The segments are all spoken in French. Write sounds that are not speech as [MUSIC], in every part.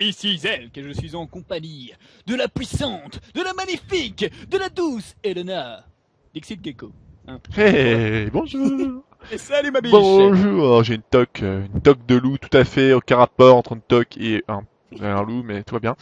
Ici Zelk et je suis en compagnie de la puissante, de la magnifique, de la douce Elena. Dixit Gecko. Hein. Hey, bonjour [LAUGHS] Et salut ma biche Bonjour J'ai une toque, euh, une toque de loup tout à fait, aucun rapport entre une toque et un, un loup, mais tout va bien.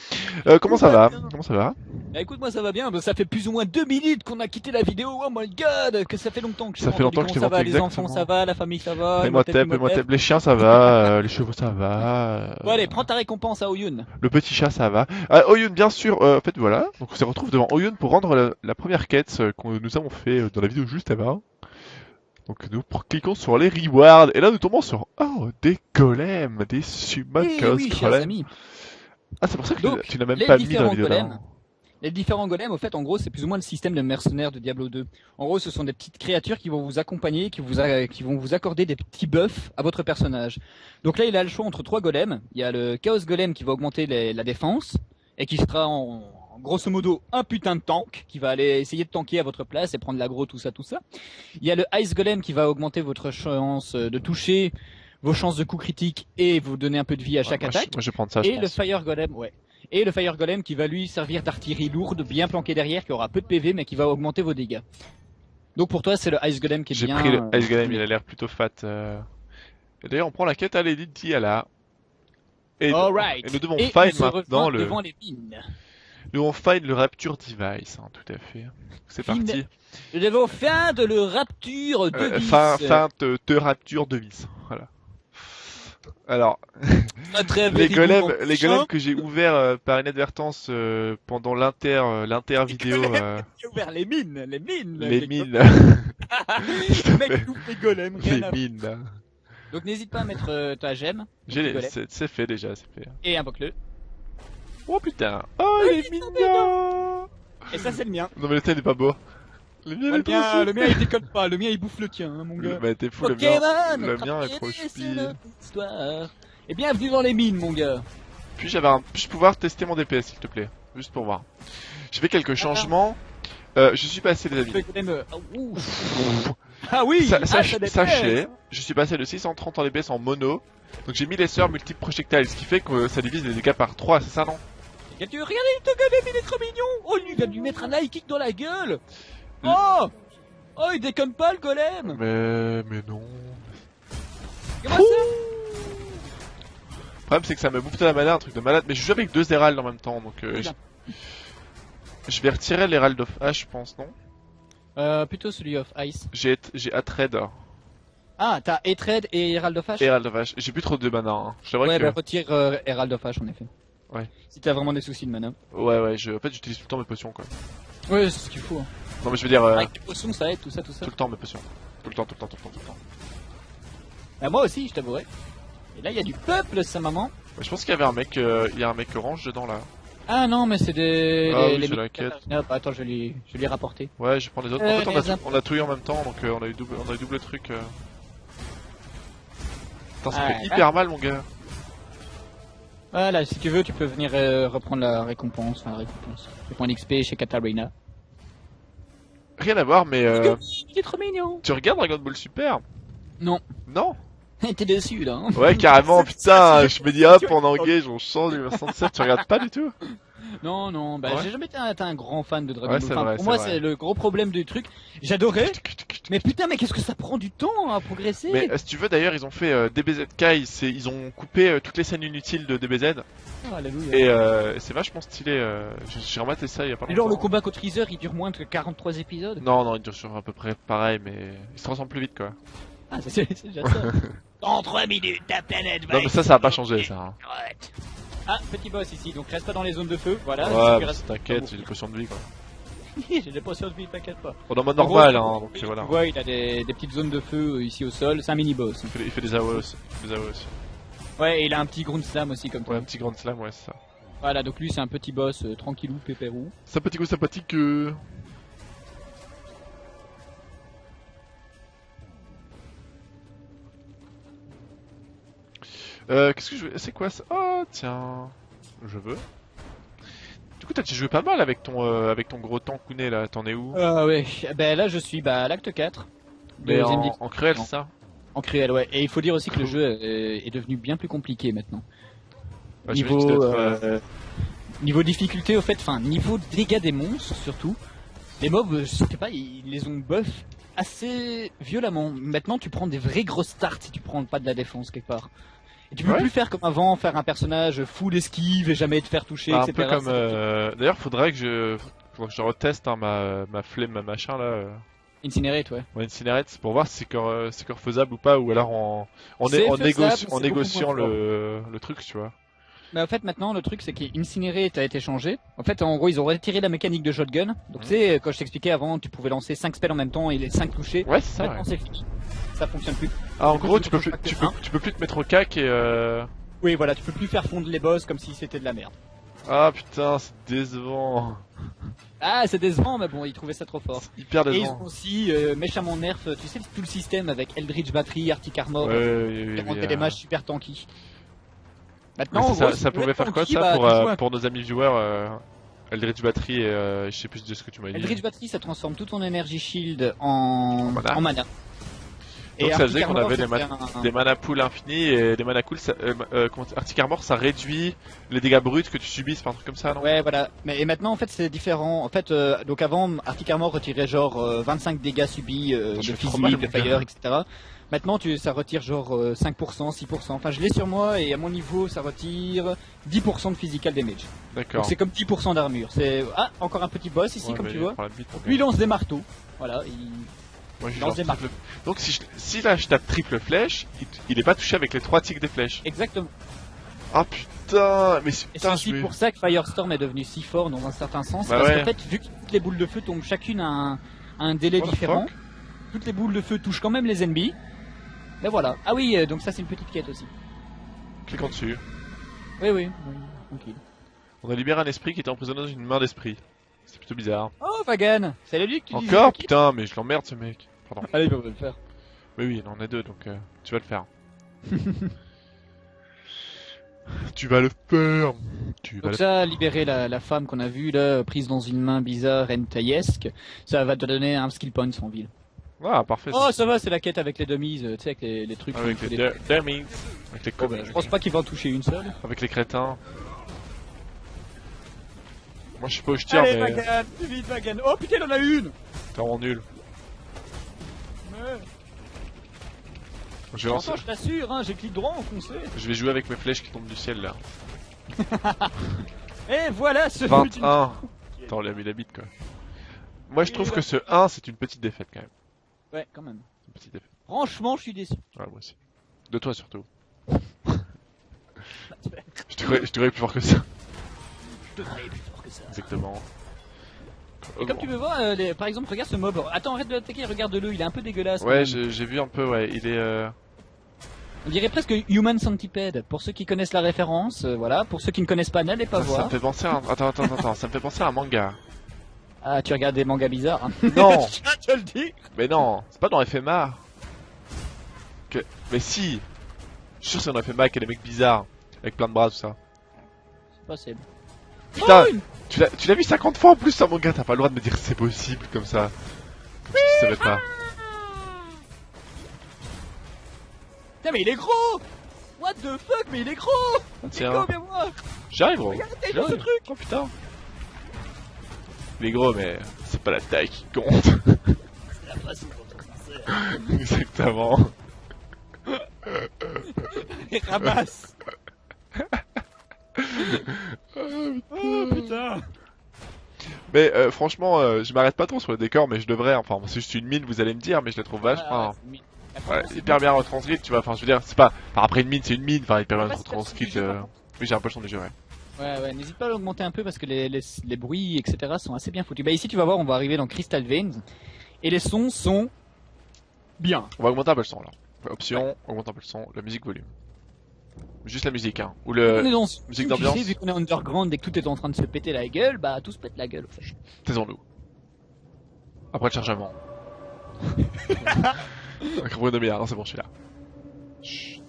Euh, comment ça va Comment ça va Bah écoute moi ça va bien, bah, ça fait plus ou moins deux minutes qu'on a quitté la vidéo, oh my god Que ça fait longtemps que je Ça fait longtemps que je Comment t'ai ça va, les enfants ça va, la famille ça va, tep. Les chiens ça va, euh, les chevaux ça va, euh, Bon allez, prends ta récompense à Oyun. le petit chat ça va. Ah, Oyun bien sûr, euh, en fait voilà, donc on se retrouve devant Oyun pour rendre la, la première quête que nous avons fait dans la vidéo juste avant. Donc nous cliquons sur les rewards et là nous tombons sur oh des golems, des Eh Summon oui, golems. Ah c'est pour ça que Donc, tu, n'as même pas mis dans la vidéo golems. Les différents golems, au fait, en gros, c'est plus ou moins le système de mercenaires de Diablo 2. En gros, ce sont des petites créatures qui vont vous accompagner, qui, vous a- qui vont vous accorder des petits buffs à votre personnage. Donc là, il a le choix entre trois golems. Il y a le Chaos Golem qui va augmenter les- la défense et qui sera en, en grosso modo un putain de tank qui va aller essayer de tanker à votre place et prendre l'aggro, tout ça, tout ça. Il y a le Ice Golem qui va augmenter votre chance de toucher, vos chances de coup critique et vous donner un peu de vie à Ouais, chaque moi, je- attaque. moi, je vais prendre ça je Et le pense. Fire Golem, ouais. Et le Fire Golem qui va lui servir d'artillerie lourde, bien planqué derrière, qui aura peu de PV, mais qui va augmenter vos dégâts. Donc pour toi, c'est le Ice Golem qui est J'ai bien. pris le euh, Ice Golem, il a l'air plutôt fat. euh. Et d'ailleurs, on prend la quête à Lady Diala. Et, Alright. et nous devons Et maintenant rejoint le, devant les mines. Nous devons find le Rapture Device, hein, tout à fait. C'est parti. Nous devons faire de le Rapture de Euh, vis. fin, fin de, de Rapture Device, voilà. Alors, [LAUGHS] les golems, les que j'ai ouverts euh, par inadvertance euh, pendant l'inter, euh, l'inter vidéo, [LAUGHS] J'ai ouvert les mines, les mines. les mines, le mec ouvre les golems. [LAUGHS] rien les à- mines. Donc n'hésite pas à mettre ta gemme J'ai les, c'est fait déjà, c'est fait. et invoque-le. Oh putain, oh il est mignon. Et ça c'est le mien. Non mais le tien il est pas beau. Le mien il le, est beau. le mien il déconne pas, le mien il bouffe le tien, hein, mon gars. Le- Bah t'es fou, le mien, le mien est trop choupi. Et bienvenue dans les mines, mon gars. Puis j'avais un... puis-je pouvoir tester mon DPS s'il te plaît, juste pour voir. J'ai fait quelques changements. Euh, je suis passé les amis. Ah. Ah oui, ah, ça sachez, je suis passé de 630 en DPS en mono. Donc j'ai mis les sœurs multiples projectiles, ce qui fait que ça divise les dégâts par 3, c'est ça non? Qu'est-ce que tu regardez le golem, il est trop mignon. Oh, il vient de lui mettre un high kick dans la gueule. Oh, oh, il déconne pas le golem. Mais mais non. Comment ça Le problème c'est que ça me bouffe de la mana, un truc de malade. Mais je joue avec deux Herald en même temps, donc euh, je... vais retirer l'Herald of Ash, je pense, non Euh, plutôt celui of Ice. J'ai j'ai Atred, Ah, t'as Etred et Herald of Ash Herald of Ash. J'ai plus trop de mana. Hein. Ouais, que... bah retire euh, Herald of Ash en effet. Ouais. Si t'as vraiment des soucis de mana. Ouais ouais, je... en fait j'utilise tout le temps mes potions quoi. Ouais, c'est ce qu'il faut. hein. Non mais je veux dire euh, Avec les potions, ça aide, tout ça, tout ça. tout le temps mes potions. Tout le temps, tout le temps, tout le temps, tout le temps. Bah, moi aussi, je t'avouerai. Et là, il y a du peuple, sa maman. Ouais, je pense qu'il y avait un mec, euh, il y a un mec orange dedans là. Ah non, mais c'est des. Ah les- oui, les c'est la mecs- quête. Ah, bah, attends, je vais lui, je vais lui rapporter. Ouais, je prends les autres. Euh, en fait, on a, tout, imp- on a tout eu en même temps, donc euh, on a eu double, on a eu double truc. Euh... Putain, ça Ouais, fait hyper mal, mon gars. Voilà, si tu veux, tu peux venir euh, reprendre la récompense. Enfin, la récompense. Le point d'XP chez Katarina. Rien à voir, mais euh, Il est trop mignon. tu regardes Dragon Ball Super? Non. Non? [LAUGHS] T'es dessus, là. hein. Ouais, carrément, [LAUGHS] putain. Je me dis hop, on engage, on change le 67. Tu regardes pas du tout [LAUGHS] Non, non, bah, Ouais. j'ai jamais été un, été un grand fan de Dragon Ouais, Ball. Enfin, vrai, pour moi, c'est le gros problème du truc. J'adorais. Mais putain, mais qu'est-ce que ça prend du temps à progresser Mais euh, si tu veux, d'ailleurs, ils ont fait euh, DBZ Kai. Ils ont coupé euh, toutes les scènes inutiles de DBZ. Oh, alléluia. Et euh, c'est vachement stylé. euh, J'ai rematé ça il y a pas Et longtemps. genre, le combat contre Freezer, il dure moins que 43 épisodes. Non, non, il dure sur à peu près pareil, mais il se transforme plus vite quoi. [LAUGHS] Ah, c'est déjà ça. [LAUGHS] Dans 3 minutes, ta planète va Non, mais ça, ça a pas changé ça. hein. Ah, petit boss ici, donc reste pas dans les zones de feu, voilà. Ouais, t'inquiète, j'ai des potions de vie quoi. [LAUGHS] J'ai des potions de vie, t'inquiète pas. Bon, dans mode En gros, normal, tu- hein, donc tu voilà. vois, il a des, des petites zones de feu euh, ici au sol, c'est un mini-boss. Il fait, il fait des AOE aussi. il fait des AOE aussi. Ouais, et il a un petit ground slam aussi comme Ouais, toi. un petit grand slam, ouais, c'est ça. Voilà, donc lui c'est un petit boss euh, tranquillou, pépérou. Sympathique ou sympathique euh... Euh, qu'est-ce que je veux C'est quoi ça? Oh, tiens. Je veux. Du coup, t'as joué pas mal avec ton, euh, avec ton gros tankounet là, t'en es où? Ah ouais, ben là je suis bah, à l'acte 4. Mais deuxième en, en cruel, Non. ça? En cruel, ouais. Et il faut dire aussi que le jeu est devenu bien plus compliqué maintenant. Niveau, être, euh, niveau difficulté, au fait, enfin, niveau dégâts des monstres surtout, les mobs, je sais pas, ils les ont buff assez violemment. Maintenant, tu prends des vraies grosses starts si tu prends pas de la défense quelque part. Et tu peux Ouais. plus faire comme avant, faire un personnage full esquive et jamais te faire toucher, un etc. peu comme. C'est- euh, D'ailleurs, faudrait que je, faudrait que je reteste hein, ma ma flemme, ma machin là, euh, Incinerate, ouais. mon incinerate pour voir si c'est encore, euh, c'est faisable ou pas, ou alors en en, en, négoci- négociant le le truc, tu vois. Mais en fait, maintenant, le truc, c'est qu'Incinerate a été changé. En fait, en gros, ils ont retiré la mécanique de shotgun. Donc, Mhm. tu sais, quand je t'expliquais avant, tu pouvais lancer 5 spells en même temps et les 5 toucher. Ouais, c'est ça. Maintenant, ouais. c'est fini. Ça fonctionne plus. Ah, en gros, tu peux plus, tu peux, un. tu peux plus te mettre au cac et euh... Oui, voilà, tu peux plus faire fondre les boss comme si c'était de la merde. Ah putain, c'est décevant. Ah, c'est décevant, mais bon, ils trouvaient ça trop fort. Hyper Et ils décevant. ont aussi euh, méchamment nerf, tu sais, tout le système avec Eldritch Battery, Arctic Armor, Ouais, euh, oui, oui, qui oui, rendait euh, des matchs super tanky. Maintenant, en ça, si pouvait faire quoi ça bah, pour, euh, pour nos amis viewers euh, Eldritch Battery et euh, je sais plus de ce que tu m'as dit. Eldritch Battery, ça transforme tout ton Energy Shield en, mana. en mana. Donc ça faisait qu'on avait des c'était man- un- Des mana pool infinis et des mana cool, ça, euh, euh, Arctic Armor ça réduit les dégâts bruts que tu subis, c'est un truc comme ça, non? Ouais, voilà. Mais et maintenant, en fait, c'est différent. En fait, euh, donc avant, Arctic Armor retirait genre euh, 25 dégâts subis euh, de physique, de fire, etc. Maintenant, tu, ça retire genre euh, 5%, 6%. Enfin, je l'ai sur moi et à mon niveau, ça retire 10% de physical damage. D'accord. Donc c'est comme 10% d'armure. C'est ah encore un petit boss ici, Ouais, comme tu vois. Lui, il lance des marteaux. Voilà. il- Moi, je lance lance des triple- Donc si, je- si là je tape triple flèche, il, il est pas touché avec les trois tics des flèches. Exactement. Ah putain, mais c'est- aussi pour ça que Firestorm est devenu si fort dans un certain sens. Bah parce ouais. qu'en fait, vu que toutes les boules de feu tombent chacune à un, à un délai What différent, toutes les boules de feu touchent quand même les ennemis. Mais voilà. Ah oui, euh, donc ça c'est une petite quête aussi. cliquons dessus. Oui, oui. oui, tranquille. On a libéré un esprit qui était emprisonné dans une main d'esprit. C'est plutôt bizarre. Oh, Vagan C'est le lui que tu disais Encore Putain, mais je l'emmerde ce mec. Pardon. Allez, on va le faire. Mais oui, on est deux, donc euh, tu vas le faire. [LAUGHS] tu vas le faire. Tu vas Donc le ça, libérer la, la femme qu'on a vue là, prise dans une main bizarre, entaillesque, ça va te donner un skill point en ville. Ah, parfait. Oh, ça. va, c'est la quête avec les dummies, euh, tu sais, avec les, les trucs. Avec qui les dummies. Avec les Oh, bah, je pense pas qu'il va en toucher une seule. Avec les crétins. Moi je sais pas où je tire, Allez, mais Vagan, plus vite, Vagan. Oh putain, il en a une t'es vraiment nul. Je vais, lancer- Attends, je t'assure, hein, j'ai clic droit enfoncé. je vais jouer avec mes flèches qui tombent du ciel là. [LAUGHS] Et voilà, ce fut une... 21 Attends, on lui a mis la bite quoi. Moi je trouve que ce 1 c'est une petite défaite quand même. Ouais, quand même. Une petite défaite. Franchement, je suis déçu. Ouais, moi aussi. De toi surtout. [LAUGHS] je te croyais, je te croyais plus fort que ça. Je te croyais plus fort que ça. Exactement. Et comme tu peux voir, euh, les- par exemple, regarde ce mob. Attends, arrête de l'attaquer, regarde-le, il est un peu dégueulasse. quand Ouais, même. j'ai j'ai vu un peu, ouais, il est... Euh... On dirait presque Human Centipede. Pour ceux qui connaissent la référence, euh, voilà. Pour ceux qui ne connaissent pas, n'allez pas Ça, ça voir. me fait penser à un... Attends, attends, attends, attends, ça me fait penser à un manga. Ah, tu regardes des mangas bizarres. Hein. Non [LAUGHS] je te le dis. Mais non, c'est pas dans FMA. Que... Mais si Je suis sûr que c'est dans FMA qu'il y a des mecs bizarres, avec plein de bras, tout ça. C'est possible. Putain, Oh, tu l'as vu 50 fois en plus, ça, mon gars, t'as pas le droit de me dire que c'est possible comme ça. Comme si tu savais pas. Putain, mais il est gros What the fuck, mais il est gros Tiens, viens voir j'arrive, gros. Regarde, ce truc Oh putain. Il est gros, mais c'est pas la taille qui compte. C'est la façon dont [LAUGHS] on. Exactement. [LAUGHS] Et ramasse Oh putain Mais euh, franchement, euh, je m'arrête pas trop sur le décor, mais je devrais. Enfin, c'est juste une mine, vous allez me dire, mais je la trouve vachement. Ouais, ouais, Ouais, c'est hyper bien retranscrite, tu vois. Enfin, je veux dire, c'est pas. Enfin, après une mine, c'est une mine. Enfin, hyper bien Ouais, retranscrite. euh, Oui, j'ai un peu le son du jeu, ouais. Ouais, ouais, n'hésite pas à l'augmenter un peu parce que les, les, les bruits, etc. sont assez bien foutus. Bah ici, tu vas voir, on va arriver dans Crystal Veins. Et les sons sont bien. On va augmenter un peu le son, là. Option, augmente un peu le son. La musique volume. Juste la musique, hein. Ou le. dans musique d'ambiance. vu qu'on est underground et que tout est en train de se péter la gueule, bah tout se pète la gueule. en fait. Taisons-nous. Après le chargement. Avec Bruno Miller, non, c'est bon, je suis là. Chut.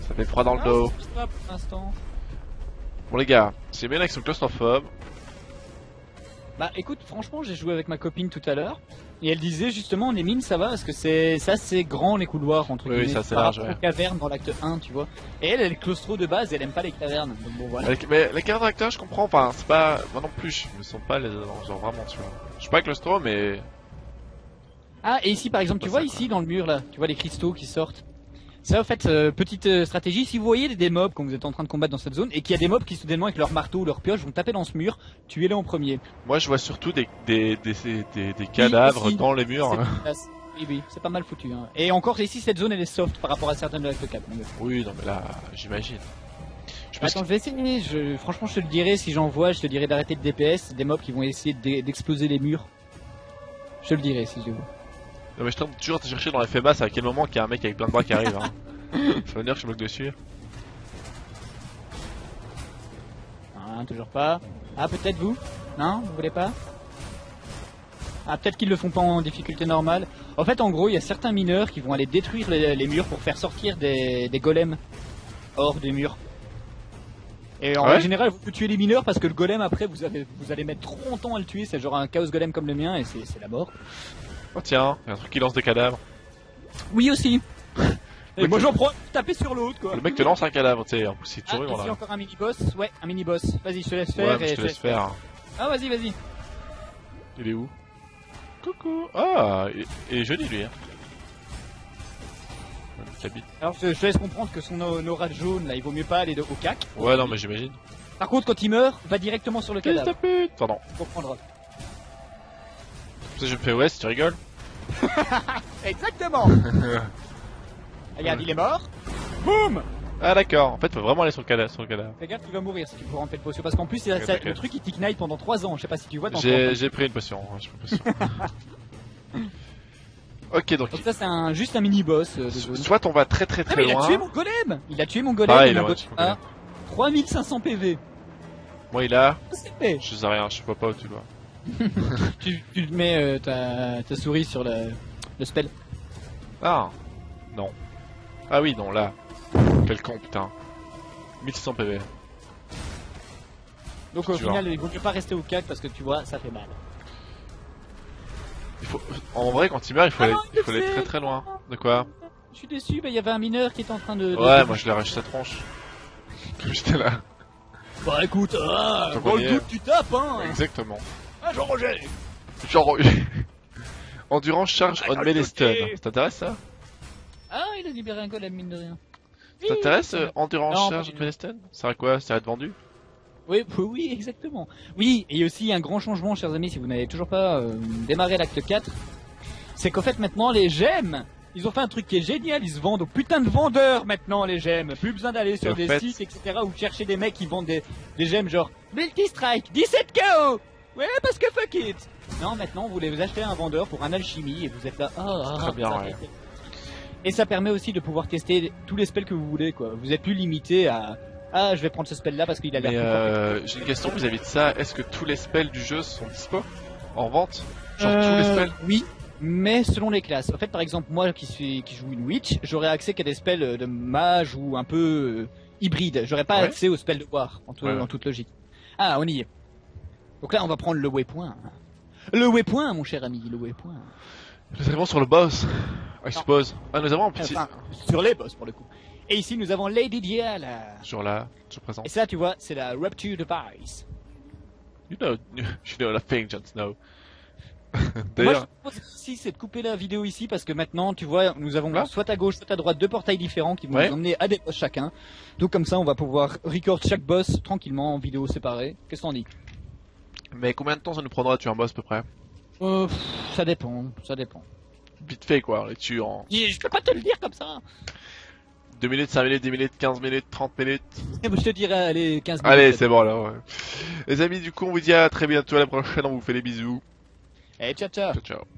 Ça fait froid dans le Ah, dos. pour l'instant. Bon, les gars, c'est bien avec son claustrophobes. Bah écoute, franchement, j'ai joué avec ma copine tout à l'heure. Et elle disait justement les mines ça va parce que c'est ça c'est grand les couloirs entre Oui, oui, guillemets par large, ouais. cavernes dans l'acte 1 tu vois. Et elle elle est claustro de base elle aime pas les cavernes. Donc bon voilà. Avec- Mais les cartes d'acteurs, je comprends, enfin, c'est pas. Moi non plus, je me sens pas les. Genre vraiment, tu vois. Je suis pas claustro, mais. Ah et ici par exemple tu vois ça, ici dans le mur là, tu vois les cristaux qui sortent. Ça en fait euh, petite euh, stratégie, si vous voyez des, mobs quand vous êtes en train de combattre dans cette zone et qu'il y a des mobs qui soudainement avec leur marteau ou leur pioche vont taper dans ce mur, tuez-les en premier. Moi, je vois surtout des, des, des, des, des cadavres dans les murs. Efficace. Oui oui, c'est pas mal foutu hein. Et encore ici cette zone elle est soft par rapport à certaines de l'acte 4. mon gars. Oui, non, mais là, j'imagine. Je Attends, je vais essayer. Je... Franchement, je te le dirai si j'en vois. Je te dirai d'arrêter de DPS. Des mobs qui vont essayer d'e- d'exploser les murs. Je le dirai si je les vois. Non, mais je tente toujours de chercher dans les faits basses à quel moment qu'il y a un mec avec plein de bras qui arrive. Hein. [LAUGHS] Ça veut dire que je bloque dessus. Ah, toujours pas. Ah, peut-être vous Non Vous voulez pas? Ah, peut-être qu'ils le font pas en difficulté normale. En fait, en gros, il y a certains mineurs qui vont aller détruire les, les murs pour faire sortir des, des golems hors des murs. Et en Ouais général, vous tuez les mineurs parce que le golem après, vous, avez, vous allez mettre trop longtemps à le tuer. C'est genre un chaos golem comme le mien et c'est la mort. Oh tiens, il y a un truc qui lance des cadavres. Oui aussi. Et moi j'en prends taper sur l'autre quoi. Le mec te lance un cadavre, tu sais, en plus il te Ah, voilà. encore un mini boss. Ouais, un mini boss. Vas-y, je te laisse faire. et je te laisse faire. Ah, vas-y, vas-y. Il est où? Coucou Ah, il il est joli lui. Hein. Alors je, je te laisse comprendre que son au- aura jaune là, il vaut mieux pas aller de- au cac. Ouais, non, mais j'imagine. Par contre, quand il meurt, va directement sur le cadavre. Pardon. Tu comprendras. Je me fais ouais, si tu rigoles. [LAUGHS] Exactement. [LAUGHS] Regarde, il est mort. Boum. Ah d'accord, en fait, faut vraiment aller sur le cadavre. Sur le cadavre. Fais gaffe, il va mourir si tu prends remplir le potion. Parce qu'en plus, il a- ça- le truc il t'ignite pendant 3 ans. Je sais pas si tu vois. J'ai j'ai pris une potion. hein, j'ai pris une potion. [LAUGHS] ok, donc. Donc ça, c'est un, juste un mini boss. euh, de so- zone. Soit on va très très Ah, très mais il a loin. tué mon golem. Il a tué mon golem. Pareil, il a mon tué golem mon golem. a 3500 PV. Moi il a. C'est fait? Je sais rien, je vois pas où tu le vois. [LAUGHS] Tu, tu mets euh, ta, ta souris sur le, le spell. Ah Non. Ah oui, non, là. Quel con, putain. 1600 PV. Donc au vois. final, il vaut mieux pas rester au cac parce que tu vois, ça fait mal. Il faut... En vrai, quand il meurt, il faut Ah aller, non, il faut aller c'est- très très loin. De quoi Je suis déçu, bah il y avait un mineur qui était en train de. Ouais, de- moi je l'ai arraché sa tronche. Comme [LAUGHS] j'étais là. Bah écoute, ah, Tant dans le doute tu tapes hein Exactement. Ah Jean-Roger Genre... [LAUGHS] Endurance charge on melee stun. Ça t'intéresse ça? Ah, il a libéré un golem, mine de rien. Ça t'intéresse euh, Endurance Non, charge on melee stun Ça à quoi? Ça va être vendu? Oui, oui, [LAUGHS] oui, exactement. Oui, et aussi un grand changement, chers amis, si vous n'avez toujours pas euh, démarré l'acte 4, c'est qu'en fait maintenant les gemmes, ils ont fait un truc qui est génial, ils se vendent aux putains de vendeurs maintenant les gemmes. Plus besoin d'aller sur Et des fait- sites, etc. ou chercher des mecs qui vendent des, des gemmes genre Multi-Strike, 17 KO Ouais, parce que fuck it Non, maintenant vous voulez vous acheter un vendeur pour un alchimie et vous êtes là, ah, très ah, bien, ouais. Et ça permet aussi de pouvoir tester tous les spells que vous voulez, quoi. Vous êtes plus limité à ah, je vais prendre ce spell là parce qu'il a l'air euh, j'ai une question vis-à-vis de ça. Est-ce que tous les spells du jeu sont dispo En vente? Genre tous Euh, les spells? Oui, mais selon les classes. En fait, par exemple, moi qui suis qui joue une witch, j'aurais accès qu'à des spells euh, de mage ou un peu euh, hybride. J'aurais pas Ouais. accès aux spells de war, en, tout- Ouais, ouais. en toute logique. Ah, on y est. Donc là, on va prendre le waypoint. Le waypoint, mon cher ami, le waypoint. Nous arrivons sur le boss. I suppose. Ah, nous avons un petit. Enfin, sur les boss pour le coup. Et ici, nous avons Lady Diana. Toujours là, toujours présent. Et ça, tu vois, c'est la Rupture Device. You know, [LAUGHS] you know the thing, Jon Snow. Moi, je propose ici, c'est de couper la vidéo ici parce que maintenant, tu vois, nous avons Là soit à gauche, soit à droite deux portails différents qui vont Ouais. nous emmener à des boss chacun. Donc comme ça, on va pouvoir record chaque boss tranquillement en vidéo séparée. Qu'est-ce qu'on dit? Mais combien de temps ça nous prendra de tuer un boss à peu près euh, pff, Ça dépend, ça dépend. Vite fait quoi, on les tue en Je peux pas te le dire comme ça. 2 minutes, 5 minutes, 10 minutes, 15 minutes, 30 minutes. Eh ben, Je te dirais, allez, 15 minutes. Allez, c'est bon là, ouais. Les amis, du coup, on vous dit à très bientôt à la prochaine, on vous fait des bisous. Eh, ciao, ciao. Ciao, ciao.